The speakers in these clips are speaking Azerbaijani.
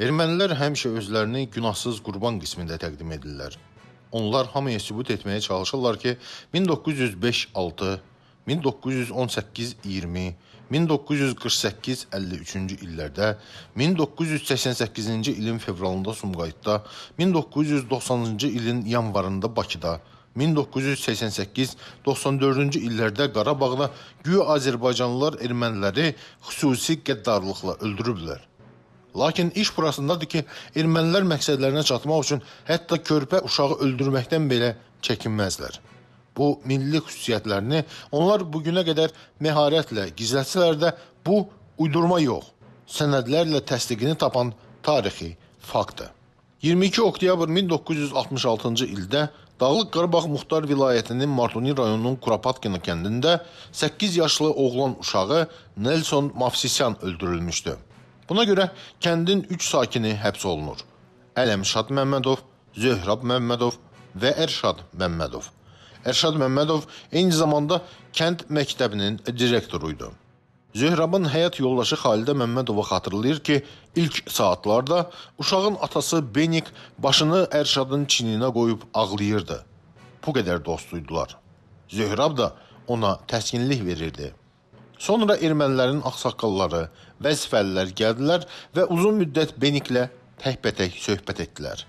Ermənilər həmişə özlərini günahsız qurban qismində təqdim edirlər. Onlar hamıya sübut etməyə çalışırlar ki, 1905-6, 1918-20, 1948-53-cü illərdə, 1988-ci ilin fevralında Sumqayıtda, 1990-cı ilin yanvarında Bakıda, 1988-94-cü illərdə Qarabağda güya Azərbaycanlılar erməniləri xüsusi qəddarlıqla öldürüblər. Lakin iş burasındadır ki, ermənilər məqsədlərinə çatmaq üçün hətta körpə uşağı öldürməkdən belə çəkinməzlər. Bu milli xüsusiyyətlərini onlar bugünə qədər məharətlə gizlətsələr də bu uydurma yox, sənədlərlə təsdiqini tapan tarixi faktdır. 22 oktyabr 1966-cı ildə Dağlıq Qarabağ Muxtar vilayətinin Martuni rayonunun Kurapatkina kəndində 8 yaşlı oğlan uşağı Nelson Mafsisyan öldürülmüşdü. Buna görə kəndin 3 sakini həbs olunur. Ələmşad Məmmədov, Zöhrab Məmmədov və Ərşad Məmmədov. Ərşad Məmmədov eyni zamanda kənd məktəbinin direktoruydu. Zöhrabın həyat yoldaşı Xalidə Məmmədova xatırlayır ki, ilk saatlarda uşağın atası Benik başını Ərşadın çininə qoyub ağlayırdı. Bu qədər dostuydular. Zöhrab da ona təskinlik verirdi. Sonra ermənilərin ağsaqqalları, vəzifəlilər gəldilər və uzun müddət Beniklə təkbətək söhbət etdilər.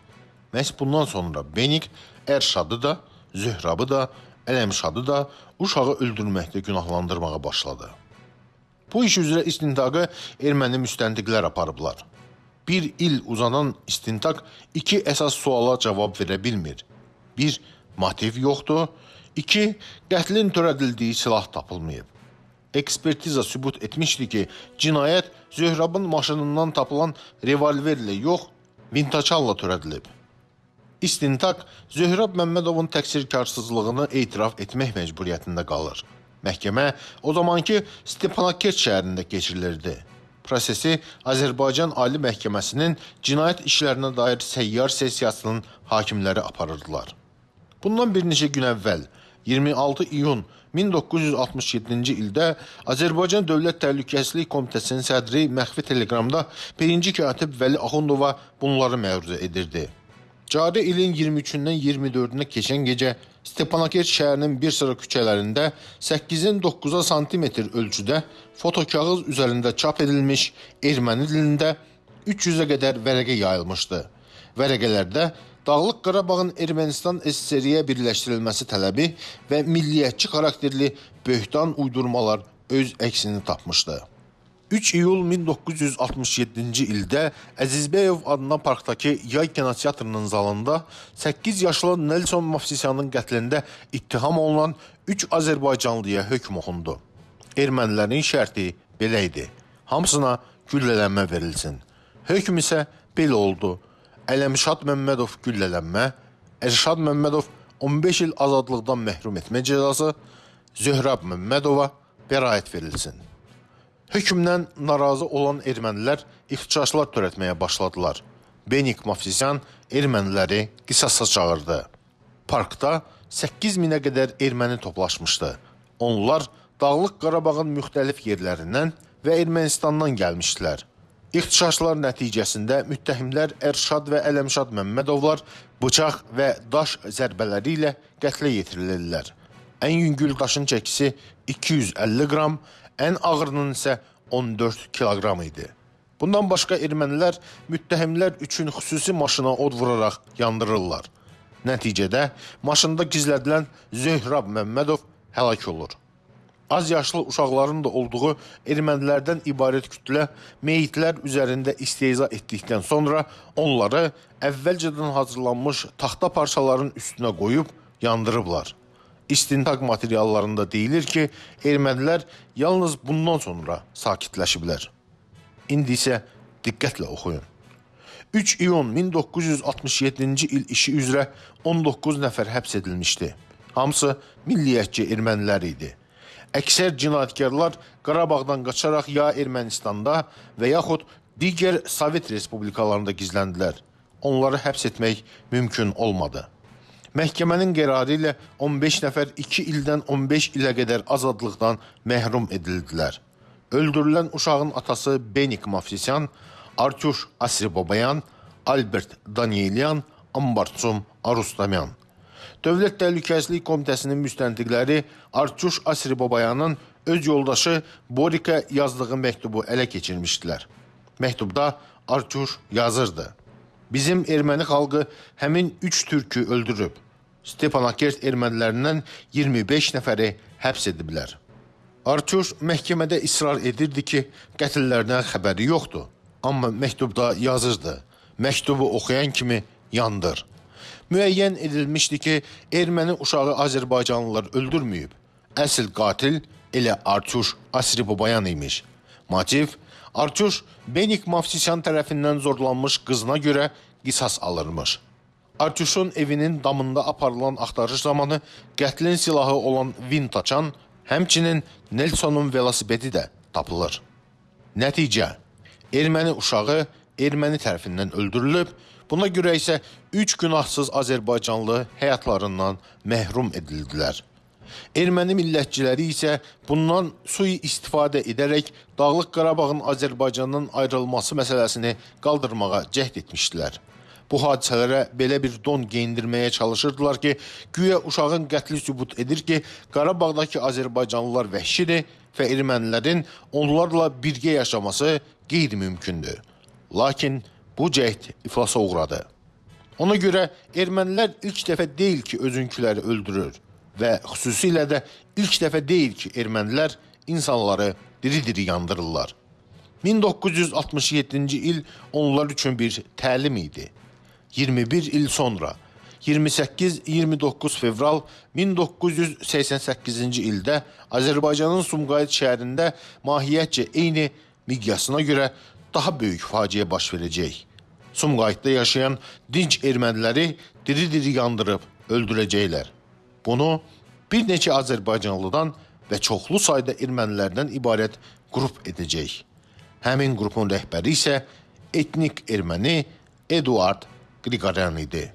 Məhz bundan sonra Benik Ərşadı da, Zöhrabı da, Ələmşadı da uşağı öldürməkdə günahlandırmağa başladı. Bu iş üzrə istintaqı erməni müstəntiqlər aparıblar. Bir il uzanan istintaq iki əsas suala cavab verə bilmir. Bir, motiv yoxdur. İki, qətlin törədildiyi silah tapılmayıb. Ekspertiza sübut etmişdi ki, cinayət Zöhrabın maşınından tapılan revolverlə yox, vintaçalla törədilib. İstintaq Zöhrab Məmmədovun təqsirkarsızlığını etiraf etmək məcburiyyətində qalır. Məhkəmə o zamanki Stepanakert şəhərində keçirilirdi. Prosesi Azərbaycan Ali Məhkəməsinin cinayət işlərinə dair səyyar sessiyasının hakimləri aparırdılar. Bundan bir neçə gün əvvəl 26 iyun 1967-ci ildə Azərbaycan Dövlət Təhlükəsizlik Komitəsinin sədri məxfi teleqramda birinci katib Vəli Axundova bunları məruzə edirdi. Cari ilin 23-dən 24-nə keçən gecə Stepanakert şəhərinin bir sıra küçələrində 8-in 9-a santimetr ölçüdə fotokağız üzərində çap edilmiş erməni dilində 300-ə qədər vərəqə yayılmışdı. Vərəqələrdə Dağlıq Qarabağın Ermənistan SSR-yə birləşdirilməsi tələbi və milliyyətçi xarakterli böhtan uydurmalar öz əksini tapmışdı. 3 iyul 1967-ci ildə Əzizbəyov adına parkdakı Yay kinoteatrının zalında 8 yaşlı Nelson Mafsisyanın qətlində ittiham olunan 3 Azərbaycanlıya hökm oxundu. Ermənilərin şərti belə idi. Hamısına güllələnmə verilsin. Hökm isə belə oldu. Ələmşad Məmmədov güllələnmə, Ərşad Məmmədov 15 il azadlıqdan məhrum etmə cəzası, Zöhrab Məmmədova bəraət verilsin. Hökmdən narazı olan ermənilər ixtişaşlar törətməyə başladılar. Benik Mafsisyan erməniləri qisasa çağırdı. Parkda 8 minə qədər erməni toplaşmışdı. Onlar Dağlıq Qarabağın müxtəlif yerlərindən və Ermənistandan gəlmişdilər. İxtişaşlar nəticəsində müttəhimlər Ərşad və Ələmşad Məmmədovlar bıçaq və daş zərbələri ilə qətlə yetirilirlər. Ən yüngül daşın çəkisi 250 qram, ən ağırının isə 14 kiloqram idi. Bundan başqa ermənilər müttəhimlər üçün xüsusi maşına od vuraraq yandırırlar. Nəticədə maşında gizlədilən Zöhrab Məmmədov həlak olur. Az yaşlı uşaqların da olduğu ermənilərdən ibarət kütlə meyitlər üzərində istehza etdikdən sonra onları əvvəlcədən hazırlanmış taxta parçaların üstünə qoyub yandırıblar. İstintaq materiallarında deyilir ki, ermənilər yalnız bundan sonra sakitləşiblər. İndi isə diqqətlə oxuyun. 3 iyun 1967-ci il işi üzrə 19 nəfər həbs edilmişdi. Hamısı milliyyətçi ermənilər idi. Əksər cinayətkarlar Qarabağdan qaçaraq ya Ermənistanda və yaxud digər Sovet respublikalarında gizləndilər. Onları həbs etmək mümkün olmadı. Məhkəmənin qərarı ilə 15 nəfər 2 ildən 15 ilə qədər azadlıqdan məhrum edildilər. Öldürülən uşağın atası Benik Mafsisyan Artyuş Asribabayan, Albert Danielyan, Ambartsum Arustamyan. Dövlət Təhlükəsizlik Komitəsinin müstəntiqləri Artyuş Asribabayanın öz yoldaşı Borika yazdığı məktubu ələ keçirmişdilər. Məktubda Artyuş yazırdı. Bizim erməni xalqı həmin 3 türkü öldürüb. Stepanakert ermənilərindən 25 nəfəri həbs ediblər. Artyuş məhkəmədə israr edirdi ki, qətillərdən xəbəri yoxdur. Amma məktubda yazırdı. Məktubu oxuyan kimi yandır. Müəyyən edilmişdi ki, erməni uşağı Azərbaycanlılar öldürməyib. Əsl qatil elə Artyuş Asribabayan imiş. Motiv Artyuş Benik Mavsisyan tərəfindən zorlanmış qızına görə qisas alırmış. Artyuşun evinin damında aparılan axtarış zamanı qətlin silahı olan Vintaçan, həmçinin Nelsonun velosipedi də tapılır. Nəticə: Erməni uşağı erməni tərəfindən öldürülüb. Buna görə isə 3 günahsız Azərbaycanlı həyatlarından məhrum edildilər. Erməni millətçiləri isə bundan sui istifadə edərək Dağlıq Qarabağın Azərbaycandan ayrılması məsələsini qaldırmağa cəhd etmişdilər. Bu hadisələrə belə bir don geyindirməyə çalışırdılar ki, güya uşağın qətli sübut edir ki, Qarabağdakı Azərbaycanlılar vəhşidir və ermənilərin onlarla birgə yaşaması qeyri-mümkündür. Lakin bu cəhd iflasa uğradı. Ona görə ermənilər ilk dəfə deyil ki, özünküləri öldürür və xüsusilə də ilk dəfə deyil ki, ermənilər insanları diri-diri yandırırlar. 1967-ci il onlar üçün bir təlim idi. 21 il sonra 28-29 fevral 1988-ci ildə Azərbaycanın Sumqayıt şəhərində mahiyyətcə eyni miqyasına görə daha böyük faciə baş verəcək. Sumqayıtda yaşayan dinc erməniləri diri-diri yandırıb öldürəcəklər. Bunu bir neçə Azərbaycanlıdan və çoxlu sayda ermənilərdən ibarət qrup edəcək. Həmin qrupun rəhbəri isə etnik erməni Eduard Qriqoryan idi.